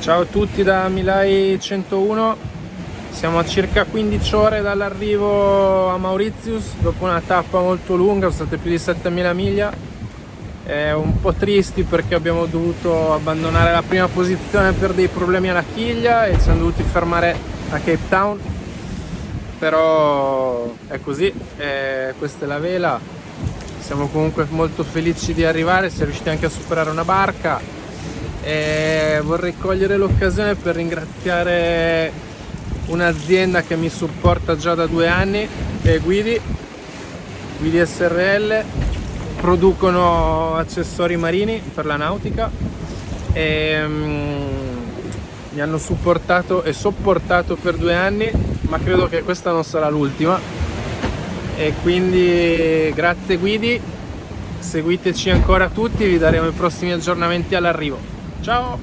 Ciao a tutti da Milai 101 Siamo a circa 15 ore dall'arrivo a Mauritius. Dopo una tappa molto lunga, sono state più di 7000 miglia. È un po' tristi perché abbiamo dovuto abbandonare la prima posizione per dei problemi alla chiglia E ci siamo dovuti fermare a Cape Town. Però è così, e questa è la vela. Siamo comunque molto felici di arrivare, si è riusciti anche a superare una barca e vorrei cogliere l'occasione per ringraziare un'azienda che mi supporta già da due anni che è Guidi Guidi SRL producono accessori marini per la nautica e um, mi hanno supportato e sopportato per due anni ma credo che questa non sarà l'ultima. E quindi grazie Guidi seguiteci ancora tutti vi daremo i prossimi aggiornamenti all'arrivo Ciao!